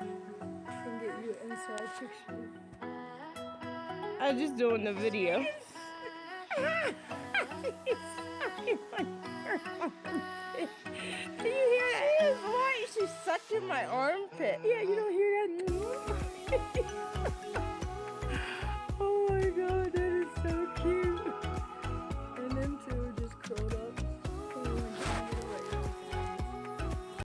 and get you inside picture. I'm just doing the video. Do you hear that? She is white. She's sucking my armpit? Yeah, you don't hear?